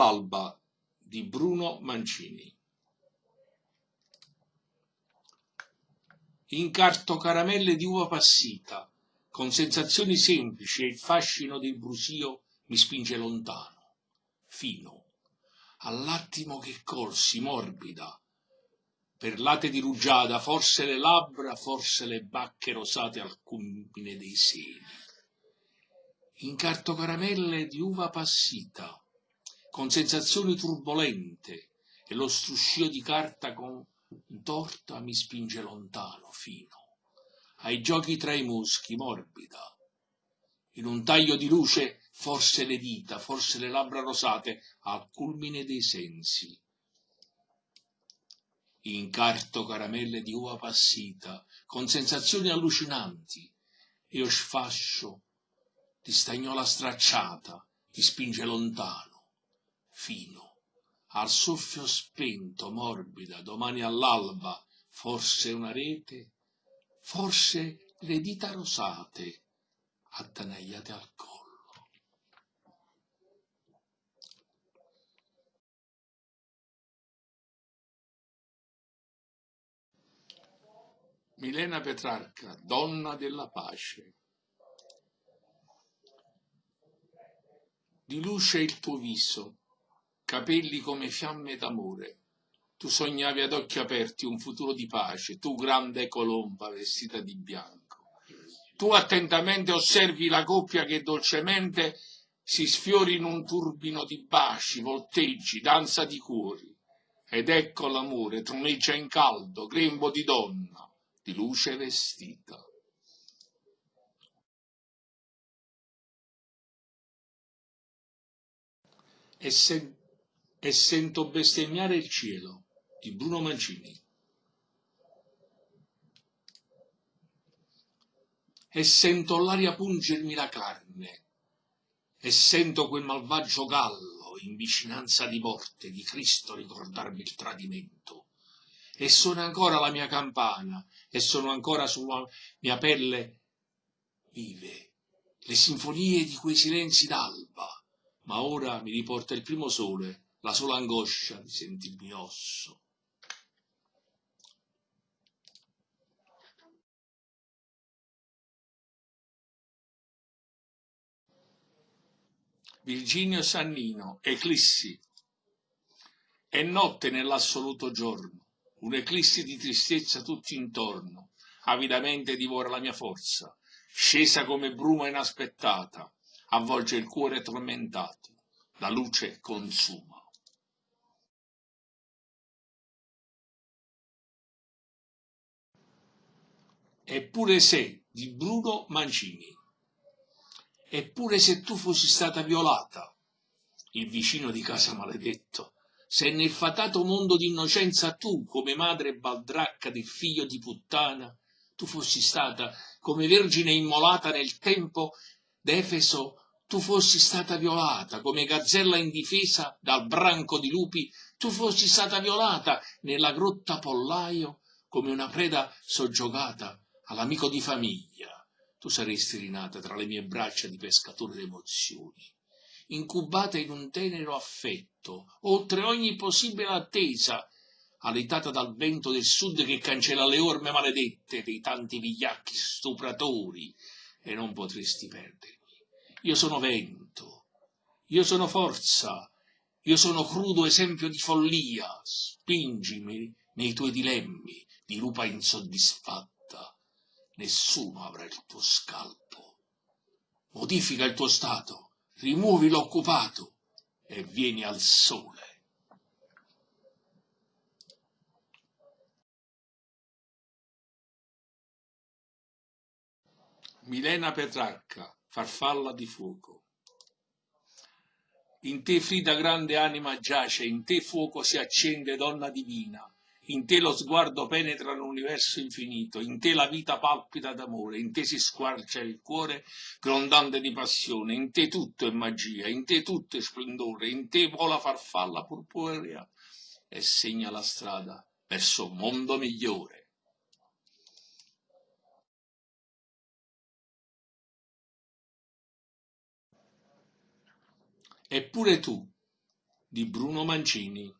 All'alba di Bruno Mancini. Incarto caramelle di uva passita, con sensazioni semplici e il fascino del brusio mi spinge lontano, fino, all'attimo che corsi morbida, perlate di rugiada, forse le labbra, forse le bacche rosate al culmine dei seni. Incarto caramelle di uva passita, con sensazioni turbolente, e lo struscio di carta con torta mi spinge lontano, fino, ai giochi tra i muschi, morbida. In un taglio di luce, forse le dita, forse le labbra rosate, al culmine dei sensi. Incarto caramelle di uva passita, con sensazioni allucinanti, e o sfascio di stagnola stracciata, ti spinge lontano, fino, al soffio spento, morbida, domani all'alba, forse una rete, forse le dita rosate, attanagliate al collo. Milena Petrarca, donna della pace. Di luce il tuo viso, capelli come fiamme d'amore. Tu sognavi ad occhi aperti un futuro di pace, tu grande colomba vestita di bianco. Tu attentamente osservi la coppia che dolcemente si sfiori in un turbino di baci, volteggi, danza di cuori. Ed ecco l'amore, troneggia in caldo, grembo di donna, di luce vestita. E, sen e sento bestemmiare il cielo di Bruno Mancini. E sento l'aria pungermi la carne, e sento quel malvagio gallo in vicinanza di morte di Cristo ricordarmi il tradimento. E suona ancora la mia campana e sono ancora sulla mia pelle vive le sinfonie di quei silenzi d'alba, ma ora mi riporta il primo sole, la sola angoscia di sentirmi osso. Virginio Sannino, Eclissi. È notte nell'assoluto giorno un'eclissi di tristezza tutto intorno, avidamente divora la mia forza, scesa come bruma inaspettata, avvolge il cuore tormentato, la luce consuma. Eppure se di Bruno Mancini. Eppure se tu fossi stata violata, il vicino di casa maledetto, se nel fatato mondo d'innocenza tu, come madre baldracca del figlio di puttana, tu fossi stata come vergine immolata nel tempo d'Efeso, tu fossi stata violata come gazzella indifesa dal branco di lupi, tu fossi stata violata nella grotta pollaio come una preda soggiogata all'amico di famiglia, tu saresti rinata tra le mie braccia di pescatore d'emozioni incubata in un tenero affetto, oltre ogni possibile attesa, alitata dal vento del sud che cancella le orme maledette dei tanti vigliacchi stupratori, e non potresti perdermi. Io sono vento, io sono forza, io sono crudo esempio di follia, spingimi nei tuoi dilemmi di lupa insoddisfatta, nessuno avrà il tuo scalpo. Modifica il tuo stato, rimuovi l'occupato e vieni al sole. Milena Petrarca, farfalla di fuoco. In te Frida grande anima giace, in te fuoco si accende donna divina, in te lo sguardo penetra l'universo infinito, in te la vita palpita d'amore, in te si squarcia il cuore grondante di passione, in te tutto è magia, in te tutto è splendore, in te vola farfalla purpurea e segna la strada verso un mondo migliore. Eppure tu, di Bruno Mancini.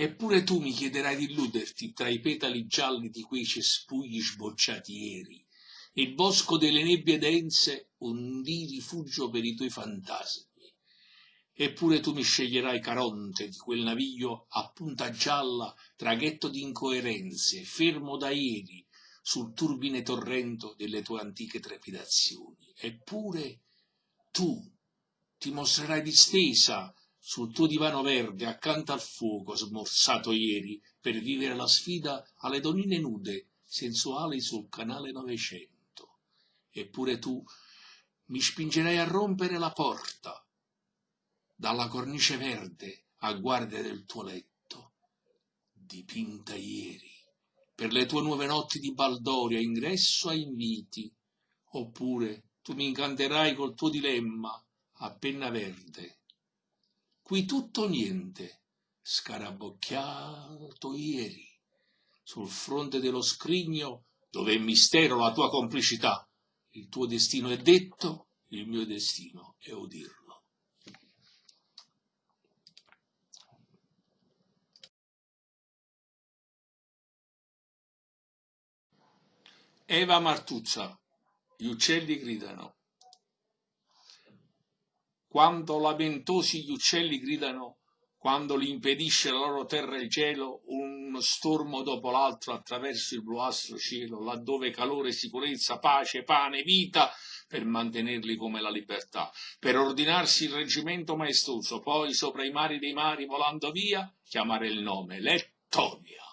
Eppure tu mi chiederai di illuderti tra i petali gialli di quei cespugli sbocciati ieri, il bosco delle nebbie dense un di rifugio per i tuoi fantasmi. Eppure tu mi sceglierai Caronte di quel naviglio a punta gialla, traghetto di incoerenze, fermo da ieri, sul turbine torrento delle tue antiche trepidazioni. Eppure tu ti mostrerai distesa sul tuo divano verde accanto al fuoco smorzato ieri per vivere la sfida alle donne nude, sensuali sul canale Novecento. Eppure tu mi spingerai a rompere la porta dalla cornice verde a guardia del tuo letto, dipinta ieri, per le tue nuove notti di baldoria, ingresso a inviti, oppure tu mi incanterai col tuo dilemma a penna verde. Qui tutto niente, scarabocchiato ieri, sul fronte dello scrigno dove è mistero la tua complicità. Il tuo destino è detto, il mio destino è udirlo. Eva Martuzza, gli uccelli gridano. Quando lamentosi gli uccelli gridano, quando li impedisce la loro terra il cielo, uno stormo dopo l'altro attraverso il bluastro cielo, laddove calore, sicurezza, pace, pane, vita, per mantenerli come la libertà, per ordinarsi il reggimento maestoso, poi sopra i mari dei mari volando via, chiamare il nome, Lettonia.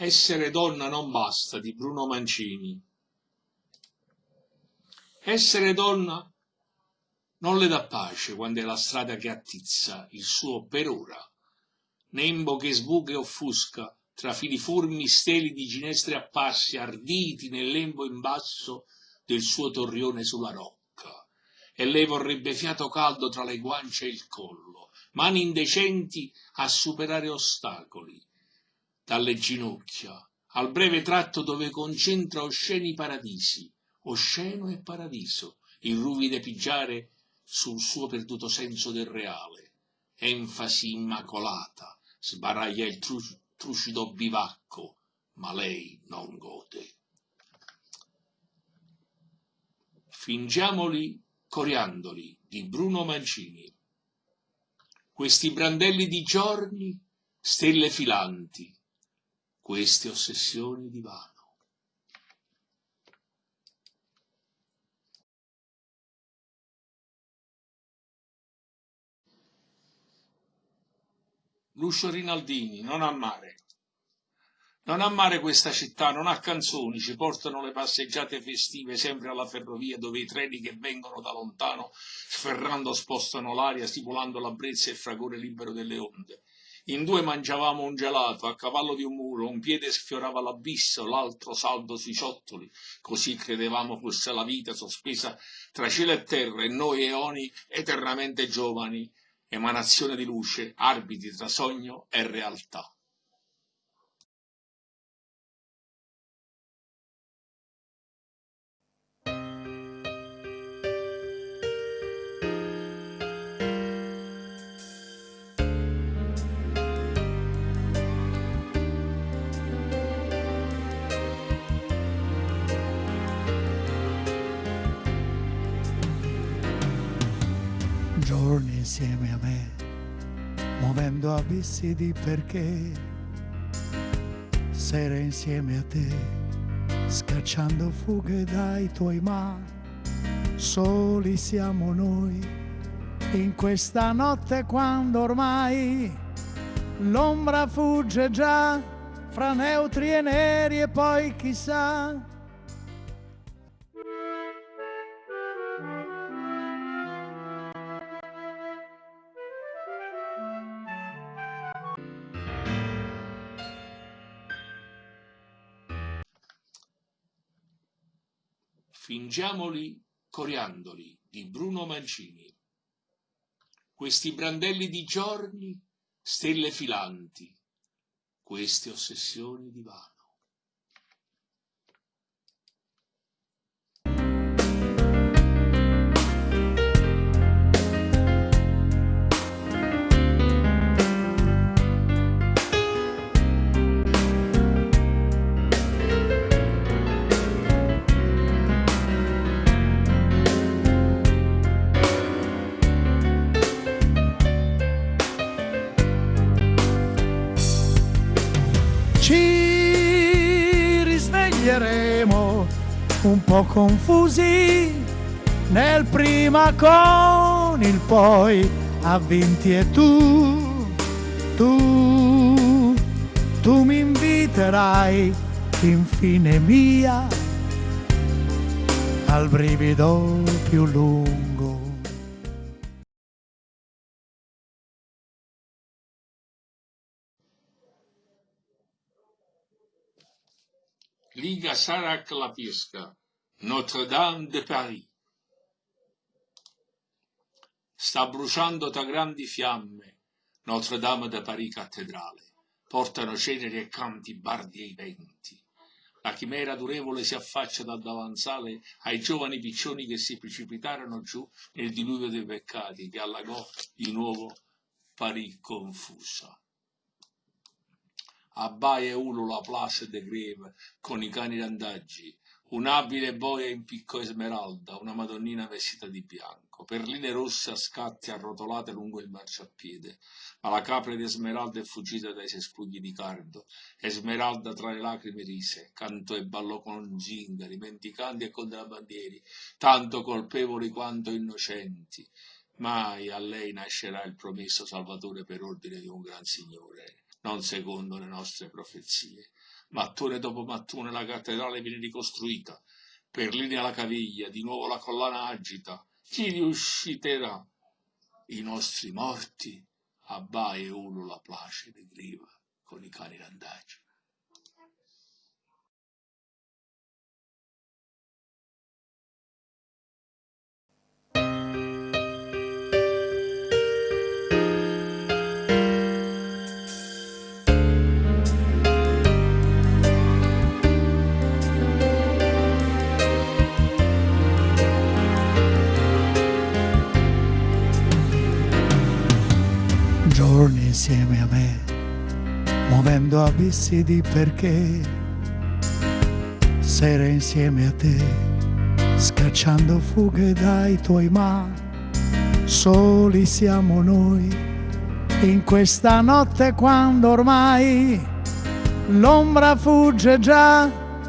Essere donna non basta di Bruno Mancini. Essere donna non le dà pace quando è la strada che attizza il suo per ora, nembo che sbuca e offusca tra filiformi steli di ginestre apparsi arditi nel lembo in basso del suo torrione sulla rocca. E lei vorrebbe fiato caldo tra le guance e il collo, mani indecenti a superare ostacoli, dalle ginocchia, al breve tratto dove concentra osceni paradisi, osceno e paradiso, il ruvide pigiare sul suo perduto senso del reale, enfasi immacolata, sbaraglia il tru trucido bivacco, ma lei non gode. Fingiamoli coriandoli di Bruno Mancini. Questi brandelli di giorni, stelle filanti, queste ossessioni di vano. Lucio Rinaldini, non a mare. Non a mare questa città, non ha canzoni, ci portano le passeggiate festive sempre alla ferrovia dove i treni che vengono da lontano sferrando spostano l'aria stipulando la brezza e il fragore libero delle onde. In due mangiavamo un gelato, a cavallo di un muro, un piede sfiorava l'abisso, l'altro saldo sui ciottoli, così credevamo fosse la vita sospesa tra cielo e terra e noi eoni eternamente giovani, emanazione di luce, arbitri tra sogno e realtà. Insieme a me, muovendo abissi di perché, sere insieme a te, scacciando fughe dai tuoi ma, soli siamo noi, in questa notte quando ormai l'ombra fugge già fra neutri e neri e poi chissà Fingiamoli coriandoli di Bruno Mancini. Questi brandelli di giorni, stelle filanti, queste ossessioni di vano. Un po' confusi nel prima con il poi a vinti e tu, tu, tu mi inviterai infine mia al brivido più lungo. Liga Sarac la Pisca, Notre-Dame de Paris. Sta bruciando tra grandi fiamme Notre-Dame de Paris cattedrale. Portano ceneri e canti bardi ai venti. La chimera durevole si affaccia dal davanzale ai giovani piccioni che si precipitarono giù nel diluvio dei peccati che allagò di nuovo Paris confusa abbaia e ulula Place de Greve con i cani randaggi, un'abile boia in picco esmeralda, una madonnina vestita di bianco, perline rosse a scatti arrotolate lungo il marciapiede, ma la capra di Esmeralda è fuggita dai cespugli di cardo, Esmeralda tra le lacrime rise, cantò e ballò con zingari, mendicanti e contrabbandieri, tanto colpevoli quanto innocenti. Mai a lei nascerà il promesso Salvatore per ordine di un gran signore non secondo le nostre profezie. Mattone dopo mattone la cattedrale viene ricostruita, per linea la caviglia, di nuovo la collana agita. Chi riusciterà? I nostri morti, abbaia e ulula placide griva con i cani randagi. Abissi di perché, sere insieme a te, scacciando fughe dai tuoi ma, soli siamo noi, in questa notte quando ormai l'ombra fugge già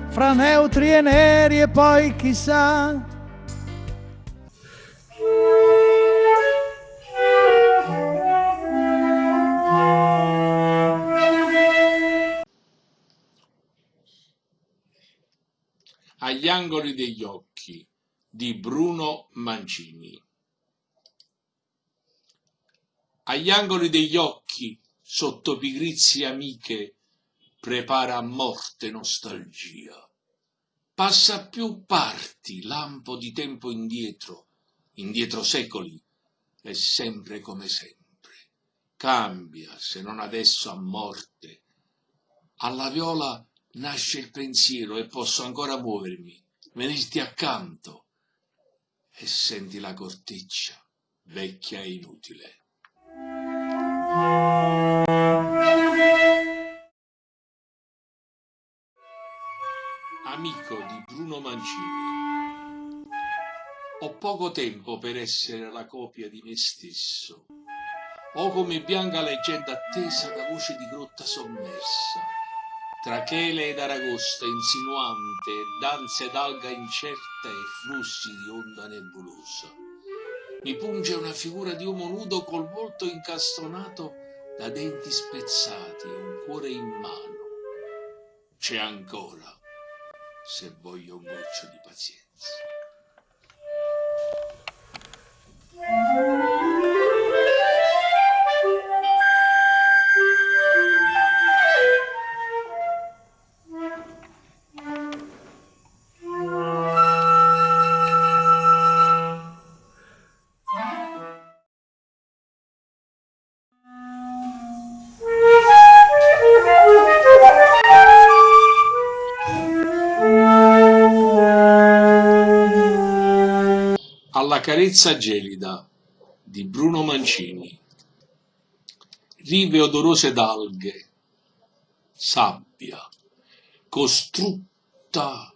fra neutri e neri e poi chissà Agli angoli degli occhi di Bruno Mancini. Agli angoli degli occhi, sotto pigrizie amiche, prepara a morte nostalgia. Passa più parti, lampo di tempo indietro, indietro secoli, è sempre come sempre. Cambia, se non adesso a morte. Alla viola nasce il pensiero e posso ancora muovermi, venirti accanto e senti la corteccia, vecchia e inutile. Amico di Bruno Mancini. Ho poco tempo per essere la copia di me stesso. Ho come bianca leggenda attesa da voce di grotta sommersa tra chele ed aragosta insinuante, danze d'alga incerta e flussi di onda nebulosa. Mi punge una figura di uomo nudo col volto incastonato da denti spezzati e un cuore in mano. C'è ancora, se voglio un goccio di pazienza. Carezza gelida di Bruno Mancini. Rive odorose d'alghe, sabbia, costrutta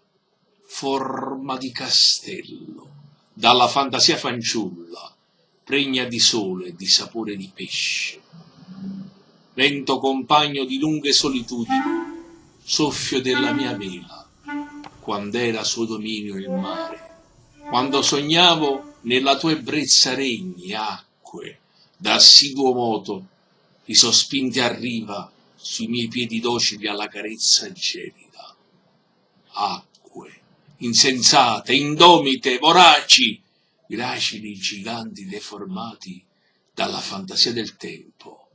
forma di castello, dalla fantasia fanciulla, pregna di sole e di sapore di pesce. Vento compagno di lunghe solitudini, soffio della mia vela, quando era suo dominio il mare quando sognavo nella tua ebbrezza regni, acque, da assiduo moto, i sospinti a riva sui miei piedi docili alla carezza gelida. Acque, insensate, indomite, voraci, gracili giganti deformati dalla fantasia del tempo,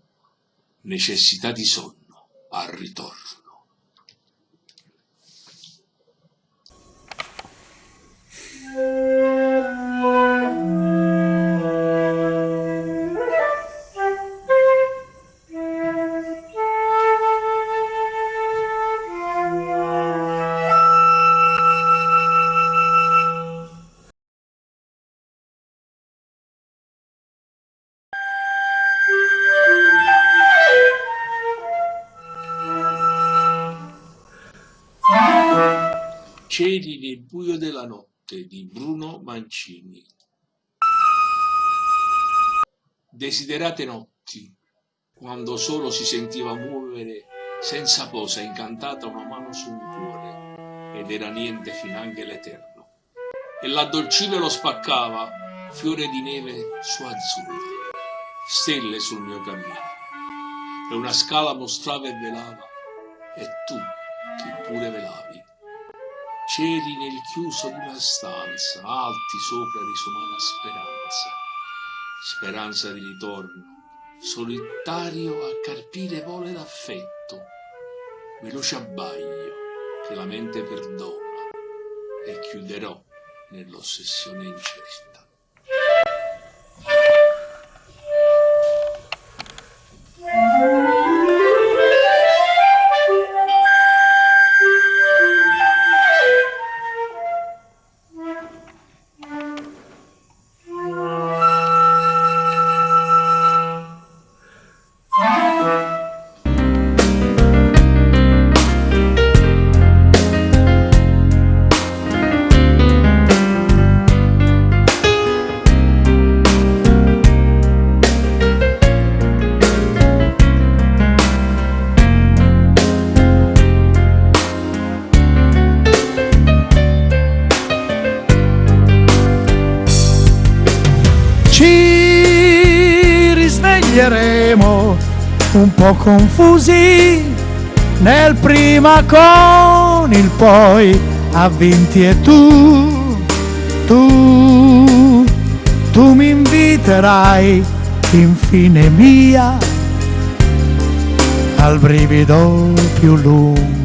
necessità di sonno al ritorno. Música notte di Bruno Mancini. Desiderate notti, quando solo si sentiva muovere senza posa incantata una mano su un cuore, ed era niente finanche l'eterno. E l'addolcive lo spaccava, fiore di neve su azzurro, stelle sul mio cammino. E una scala mostrava e velava, e tu che pure velavi C'eri nel chiuso di una stanza, alti sopra risumana speranza, speranza di ritorno, solitario a carpire vole d'affetto, veloce abbaglio che la mente perdona e chiuderò nell'ossessione incerta. Un po' confusi nel prima con il poi avvinti e tu, tu, tu mi inviterai infine mia al brivido più lungo.